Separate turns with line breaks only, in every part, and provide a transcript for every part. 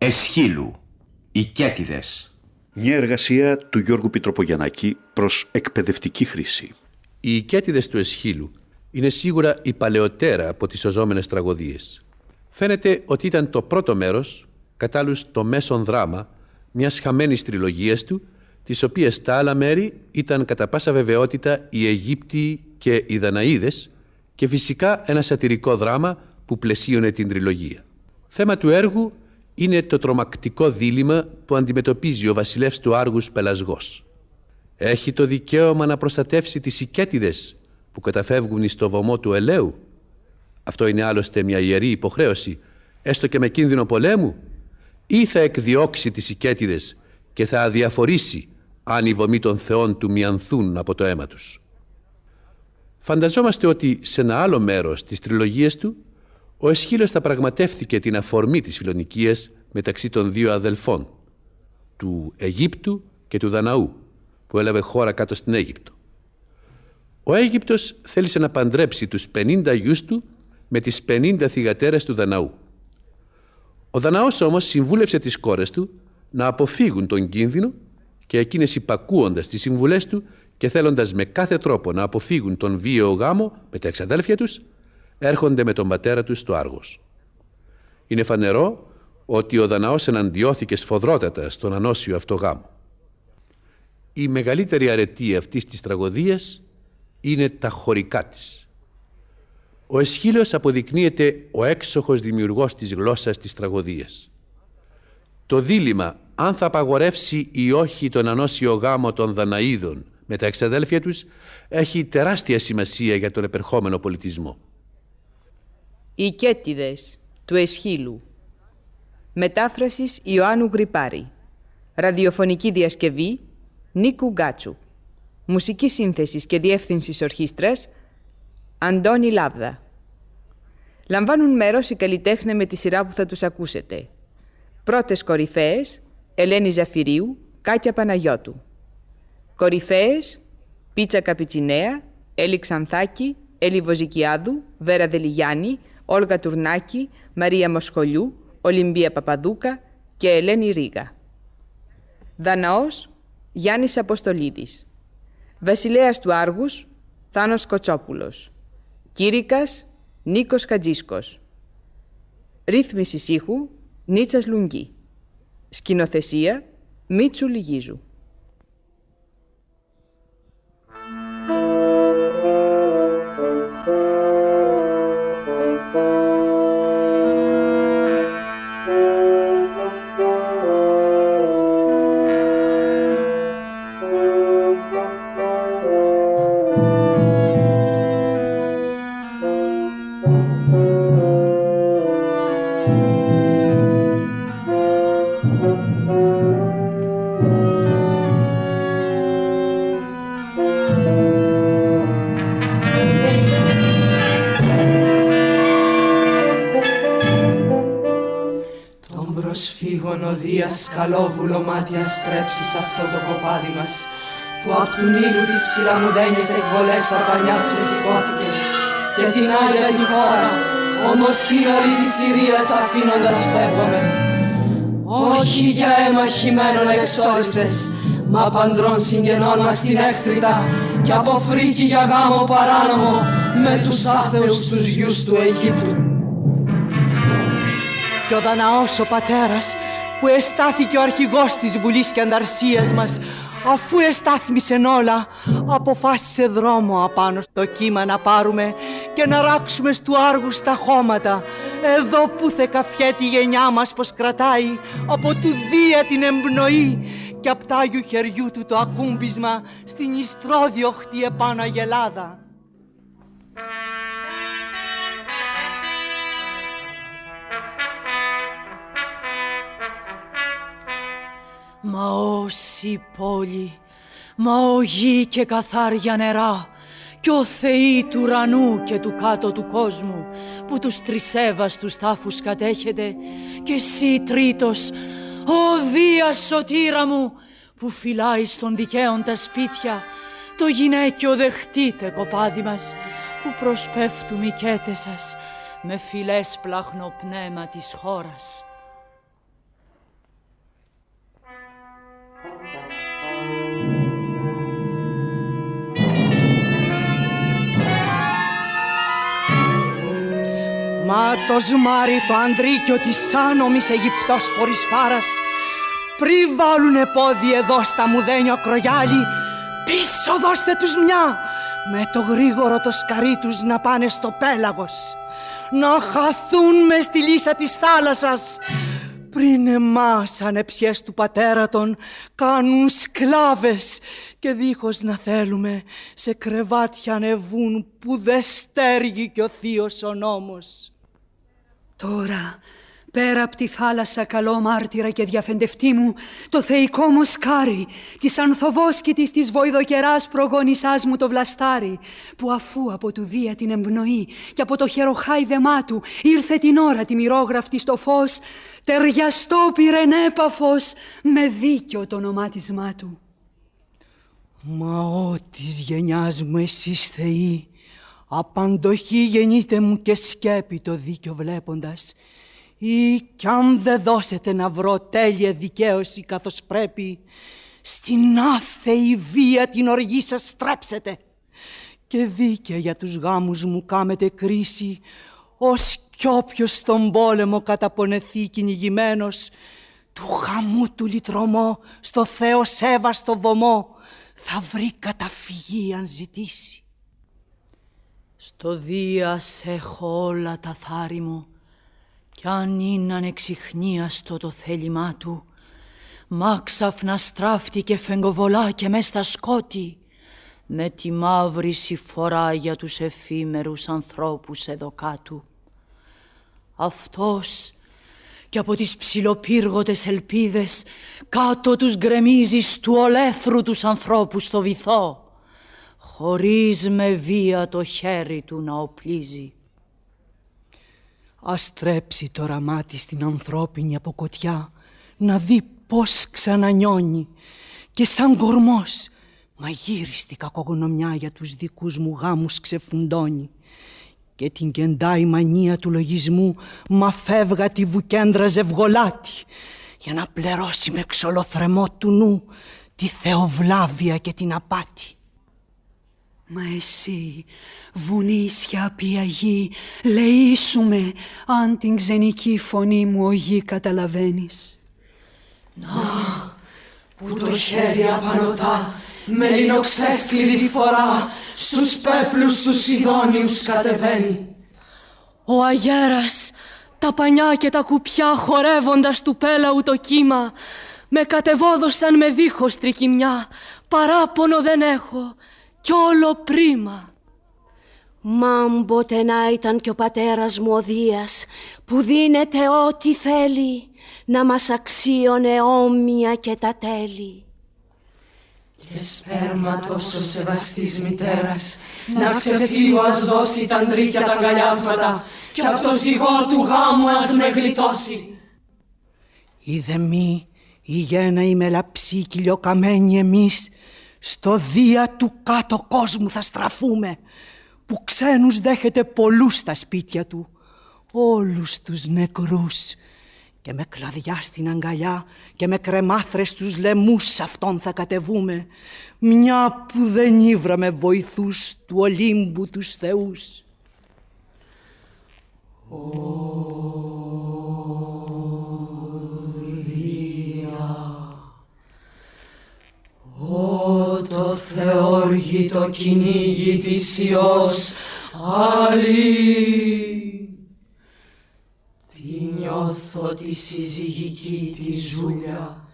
Εσχύλου. Οι Κέτιδες.
Μια εργασία του Γιώργου Πιτροπογιαννάκη προς εκπαιδευτική χρήση.
Οι Κέτιδες του Εσχύλου είναι σίγουρα η παλαιότερα από τις σωζόμενες τραγωδίες. Φαίνεται ότι ήταν το πρώτο μέρος, κατά άλλους το μέσον δράμα, μιας χαμένης τριλογίας του, τις οποίες τα άλλα μέρη ήταν κατά πάσα βεβαιότητα οι Αιγύπτιοι και οι Δαναίδες και φυσικά ένα σατυρικό δράμα που πλαισίωνε την τριλογία. Θέμα του έργου είναι το τρομακτικό δίλημα που αντιμετωπίζει ο βασιλεύς του Άργους Πελασγός. Έχει το δικαίωμα να προστατεύσει τις οικέτιδες που καταφεύγουν στο βωμό του ελαίου. Αυτό είναι άλλωστε μια ιερή υποχρέωση, έστω και με κίνδυνο πολέμου, ή θα εκδιώξει τις οικέτιδες και θα αδιαφορήσει αν οι βωμοί των θεών του μιανθούν από το αίμα τους. Φανταζόμαστε ότι σε ένα άλλο μέρος της τριλογίας του ο Εσχύλος θα πραγματεύθηκε την αφορμή της φιλονικίας μεταξύ των δύο αδελφών, του Αιγύπτου και του Δαναού, που έλαβε χώρα κάτω στην Αίγυπτο. Ο Αίγυπτος θέλησε να παντρέψει τους 50 γιους του με τις 50 θυγατέρες του Δαναού. Ο Δαναός όμως συμβούλευσε τις κόρες του να αποφύγουν τον κίνδυνο και εκείνες υπακούοντας τις συμβουλές του και θέλοντας με κάθε τρόπο να αποφύγουν τον βίαιο γάμο με τα εξαδέλφια τους, έρχονται με τον πατέρα τους στο Άργος. Είναι φανερό ότι ο Δαναός εναντιώθηκε σφοδρότατα στον ανώσιο αυτό γάμο. Η μεγαλύτερη αρετή αυτής της τραγωδίας είναι τα χωρικά της. Ο Εσχύλος αποδεικνύεται ο έξοχος δημιουργός της γλώσσας της τραγωδίας. Το δίλημα αν θα απαγορεύσει ή όχι τον ανώσιο γάμο των Δαναίδων με τα εξαδέλφια τους έχει τεράστια σημασία για τον επερχόμενο πολιτισμό.
Οι Κέτιδες του Εσχύλου Μετάφρασης Ιωάννου Γρυπάρη Ραδιοφωνική διασκευή Νίκου Γκάτσου Μουσική σύνθεσης και διεύθυνσης ορχήστρας Αντώνη Λάβδα Λαμβάνουν μέρος οι καλλιτέχνε με τη σειρά που θα τους ακούσετε. Πρώτες κορυφαίες Ελένη Ζαφυρίου, Κάκια Παναγιώτου. Κορυφαίες Πίτσα Καπιτσινέα, Έλλη Ξανθάκη, Έλλη Βοζικιάδου, Βέρα Δελιγιάννη, Όλγα Τουρνάκη, Μαρία Μοσχολιού, Ολυμπία Παπαδούκα και Ελένη Ρίγα. Δαναός Γιάννης Αποστολίδης. Βασιλέας του Άργους Θάνος Κοτσόπουλος. Κήρυκας Νίκος Χατζίσκος. Ρύθμιση ήχου Νίτσας Λουγγί. Σκηνοθεσία Μίτσου Λιγίζου.
Καλόβουλο μάτια στρέψει σε αυτό το κοπάδι μας που απ' του Νείλου τις ψηλαμουδένιες εκβολές στα πανιά ξεσηκώθηκε και την Άγια τη χώρα ομοσύνολη της Συρίας αφήνοντας φεύγομαι όχι για αίμα χειμένων εξόριστες μα παντρών συγγενών μας την έχθρητα και από φρίκη για γάμο παράνομο με τους άθεους τους γιους του Αιγύπτου.
Και ο Δαναός ο πατέρας που εστάθηκε ο αρχηγός της Βουλής και Ανταρσίας μας αφού εστάθμισεν όλα αποφάσισε δρόμο απάνω στο κύμα να πάρουμε και να ράξουμε στου άργους τα χώματα εδώ που θε καφιέται η γενιά μας πως κρατάει από του Δία την εμπνοή και απ' τάγιου χεριού του το ακούμπισμα στην ιστρόδιοχτη επάνω αγελάδα. Μα όση πόλη, μα ο γη και καθάρια νερά κι ο θεοί του ουρανού και του κάτω του κόσμου που τους τρισέβαστους τάφους κατέχετε και εσύ τρίτος, ο Δίας σωτήρα μου που φυλάεις στον δικαίον τα σπίτια το γυναίκιο δεχτείτε κοπάδι μας που προσπέφτουν οι κέτες σας με φιλές πνεύμα της χώρας. Μα το σμάρι το αντρίκιο της άνομης Αιγυπτός πορυσφάρας πριν βάλουνε πόδι εδώ στα μουδένιο κρογιάλι πίσω δώστε τους μια με το γρήγορο το σκαρί τους να πάνε στο πέλαγος να χαθούν με στη λύσα της θάλασσας πριν εμάς ανεψιές του πατέρα των κάνουν σκλάβες και δίχως να θέλουμε σε κρεβάτια ανεβούν που δε στέργει κι ο θείος ο νόμος.
Τώρα Πέρα από τη θάλασσα καλό μάρτυρα και διαφεντευτή μου, το θεϊκό μου σκάρι, της ανθοβόσκητης της βοηδοκεράς προγόνησάς μου το βλαστάρι, που αφού από του Δία την εμπνοή και από το χεροχάιδεμά του ήρθε την ώρα τη μυρόγραφτη στο φως, ταιριαστό πυρενέπαφος με δίκιο το ονομάτισμά του.
Μα ό της γενιάς μου εσείς θεοί, απαντοχή γεννείτε μου και σκέπη το δίκιο βλέποντας, ή κι αν δεν δώσετε να βρω τέλεια δικαίωση καθώς πρέπει, στην άθεη βία την οργή σας στρέψετε και δίκαια για τους γάμους μου κάμετε κρίση, ως κι όποιος στον πόλεμο καταπονεθεί κυνηγημένος, του χαμού του λυτρωμό στο Θεό σέβαστο βωμό θα βρει καταφυγή αν ζητήσει.
Στο Δία έχω όλα τα θάρη μου κι αν είναι ανεξιχνίαστο το θέλημά του, μάξαφνα στράφτηκε φεγγοβολά και μες στα σκότη, με τη μαύρη συμφορά για τους εφήμερους ανθρώπους εδώ κάτω. Αυτός και από τις ψιλοπύργωτες ελπίδες κάτω τους γκρεμίζει του ολέθρου τους ανθρώπους στο βυθό, χωρίς με βία το χέρι του να οπλίζει.
Ας τρέψει το ραμάτι στην ανθρώπινη αποκοτιά να δει πώς ξανανιώνει και σαν κορμός μαγείριστη κακογνωμιά για τους δικούς μου γάμους ξεφουντώνει και την κεντάει μανία του λογισμού μα φεύγα τη βουκέντρα ζευγολάτη για να πληρώσει με ξολοθρεμό του νου τη θεοβλάβεια και την απάτη.
Μα εσύ, βουνίσια πιαγή, λεήσουμε αν την ξενική φωνή μου ο γη καταλαβαίνεις.
Να, που το χέρι απανωτά με λινοξέσκληρη φορά στους πέπλους τους Σιδόνιους κατεβαίνει.
Ο αγέρας, τα πανιά και τα κουπιά χορεύοντας του πέλαου το κύμα, με κατεβόδωσαν με δίχως τρικυμιά, παράπονο δεν έχω κι όλο πρίμα.
Μάμποτε να ήταν κι ο πατέρας μου ο Δίας που δίνεται ό,τι θέλει να μας αξίωνε όμοια και τα τέλη.
Και σπέρμα τόσο σεβαστής μητέρας να ξεφύγω ας δώσει τα αντρίκια τα αγκαλιάσματα και από το ζυγό του γάμου ας με γλιτώσει.
Είδε μη η γένα η μελαψή κυλιοκαμένη εμείς στο δία του κάτω κόσμου θα στραφούμε που ξένους δέχεται πολλούς στα σπίτια του όλους τους νεκρούς και με κλαδιά στην αγκαλιά και με κρεμάθρες τους λαιμούς σ' αυτόν θα κατεβούμε μια που δεν ήβραμε βοηθούς του Ολύμπου τους θεούς.
Ω το θεόργητο κυνήγι της Υιός, άλλη. Τι νιώθω τη συζυγική τη ζούλια,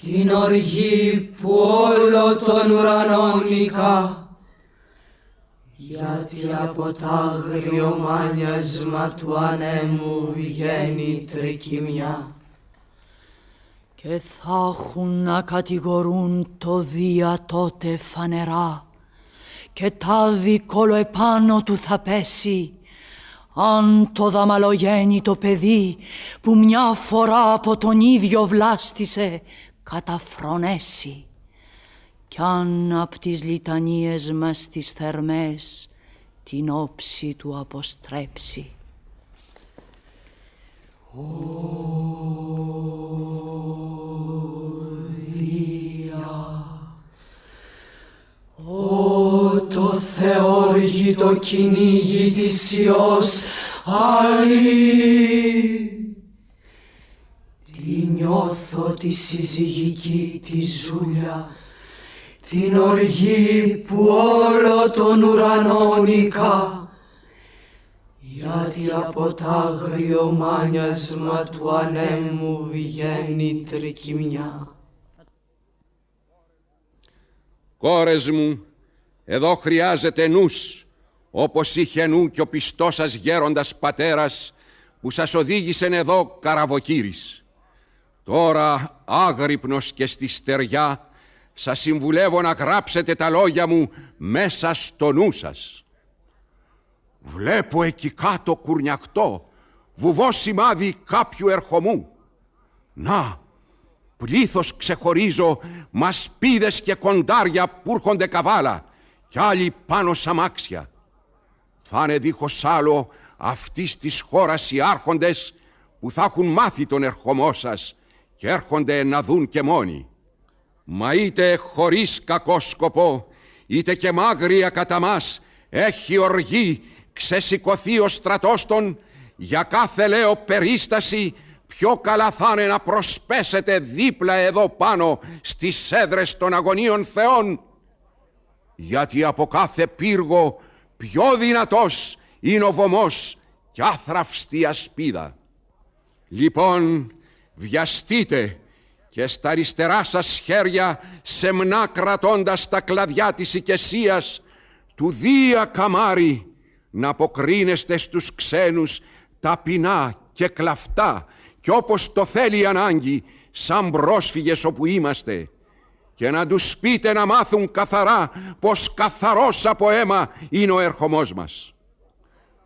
την οργή που όλο τον ουρανό νικά, γιατί από τ' άγριο μάνιασμα του ανέμου βγαίνει τρικυμιά
και θα έχουν να κατηγορούν το Δία τότε φανερά. Και τάδι επάνω του θα πέσει. Αν το δαμαλογέννητο παιδί που μια φορά από τον ίδιο βλάστησε καταφρονέσει. Κι αν απ' τις λιτανίες μας τις θερμές την όψη του αποστρέψει.
Ω το θεόργητο κυνήγι της Υιός, Άλλη. Τι νιώθω τη συζυγική τη ζούλια την οργή που όλο τον ουρανό νικά γιατί από τ' άγριο μάνιασμα του ανέμου βγαίνει τρικυμιά.
Κόρες μου, εδώ χρειάζεται νους, όπως είχε νου και ο πιστός σας γέροντας πατέρας που σας οδήγησεν εδώ καραβοκύρης. Τώρα άγρυπνος και στη στεριά σας συμβουλεύω να γράψετε τα λόγια μου μέσα στο νου σας. Βλέπω εκεί κάτω κουρνιακτό, βουβό σημάδι κάποιου ερχομού. Να, πλήθος ξεχωρίζω, μασπίδες και κοντάρια που έρχονται καβάλα κι άλλοι πάνω σ' αμάξια. Θα είναι δίχως άλλο αυτής της χώρας οι άρχοντες που θα έχουν μάθει τον ερχομό σας και έρχονται να δουν και μόνοι. Μα είτε χωρίς κακό σκοπό, είτε και μάγρια κατά μας, έχει οργή, ξεσηκωθεί ο στρατός των, για κάθε λέω περίσταση, πιο καλά θα είναι να προσπέσετε δίπλα εδώ πάνω στις έδρες των αγωνίων θεών. Γιατί από κάθε πύργο πιο δυνατός είναι ο βωμός και άθραυστη ασπίδα. Λοιπόν, βιαστείτε και στα αριστερά σας χέρια σεμνά κρατώντας τα κλαδιά της οικεσίας του Δία Καμάρι να αποκρίνεστε στους ξένους ταπεινά και κλαφτά και όπως το θέλει η ανάγκη σαν πρόσφυγες όπου είμαστε και να τους πείτε να μάθουν καθαρά πως καθαρός από αίμα είναι ο ερχομός μας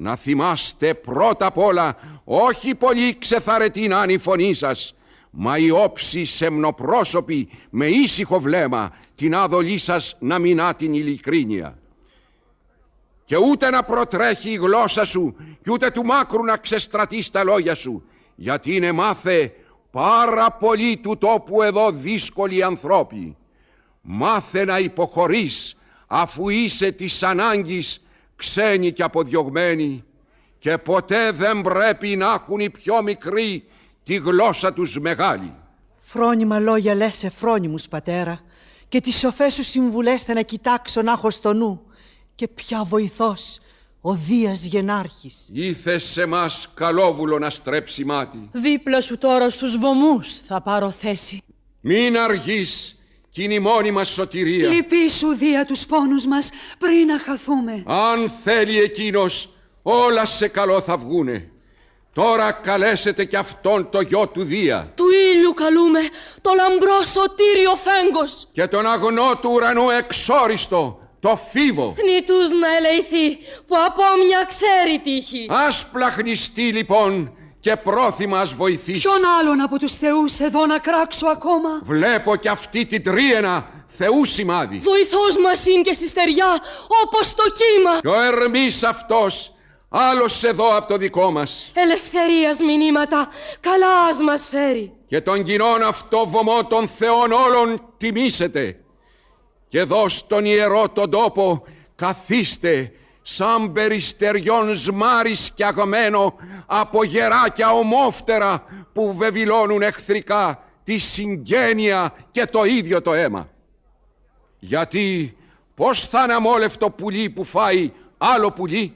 να θυμάστε πρώτα απ' όλα όχι πολύ ξεθαρετή να είναι η φωνή σας, μα η όψη σεμνοπρόσωπη με ήσυχο βλέμμα την άδολή σας να μηνά την ειλικρίνεια. Και ούτε να προτρέχει η γλώσσα σου και ούτε του μάκρου να ξεστρατείς στα λόγια σου, γιατί είναι μάθε πάρα πολύ του τόπου εδώ δύσκολοι ανθρώποι. Μάθε να υποχωρείς αφού είσαι της ανάγκης ξένοι και αποδιωγμένοι και ποτέ δεν πρέπει να έχουν οι πιο μικροί τη γλώσσα τους μεγάλη.
Φρόνιμα λόγια λες σε φρόνιμους πατέρα και τις σοφές σου συμβουλές θα να κοιτάξω να έχω στο νου και πια βοηθός ο Δίας Γενάρχης.
Ήθε σε μας καλόβουλο να στρέψει μάτι.
Δίπλα σου τώρα στους βωμούς θα πάρω θέση.
Μην αργείς κι είναι η μόνη μας σωτηρία.
Λυπήσου δια τους πόνους μας πριν να χαθούμε.
Αν θέλει εκείνος, όλα σε καλό θα βγούνε. Τώρα καλέσετε κι αυτόν το γιο του Δία.
Του ήλιου καλούμε, το λαμπρό σωτήριο φέγγος.
Και τον αγνό του ουρανού εξόριστο, το φίβο.
Θνητούς να ελεηθεί, που από μια ξέρει τύχη.
Ας πλαχνιστεί λοιπόν και πρόθυμα ας βοηθήσει.
Ποιον άλλον από τους θεούς εδώ να κράξω ακόμα;
Βλέπω κι αυτή την τρίαινα θεούς σημάδι.
Βοηθός μας είναι και στη στεριά όπως το κύμα.
Και ο Ερμής αυτός άλλος εδώ από το δικό μας.
Ελευθερίας μηνύματα καλάς ας μας φέρει.
Και τον κοινών αυτό βωμό των θεών όλων τιμήσετε. Και εδώ στον ιερό τον τόπο καθίστε σαν περιστεριών σμάρις σκιαγμένο από γεράκια ομόφτερα που βεβηλώνουν εχθρικά τη συγγένεια και το ίδιο το αίμα. Γιατί πώς θα είναι αμόλευτο πουλί που φάει άλλο πουλί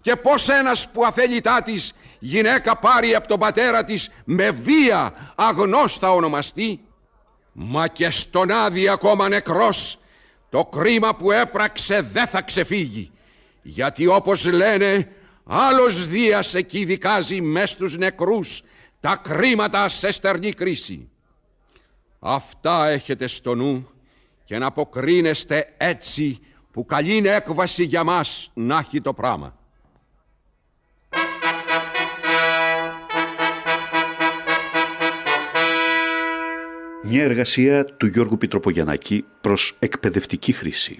και πώς ένας που αθέλητά της γυναίκα πάρει από τον πατέρα της με βία αγνός θα ονομαστεί; Μα και στον άδει ακόμα νεκρός το κρίμα που έπραξε δεν θα ξεφύγει γιατί όπως λένε άλλος Δίας εκεί δικάζει μες στους νεκρούς τα κρίματα σε στερνή κρίση. Αυτά έχετε στο νου και να αποκρίνεστε έτσι που καλή είναι έκβαση για μας να έχει το πράγμα.
Μια εργασία του Γιώργου Πιτροπογιαννάκη προς εκπαιδευτική χρήση.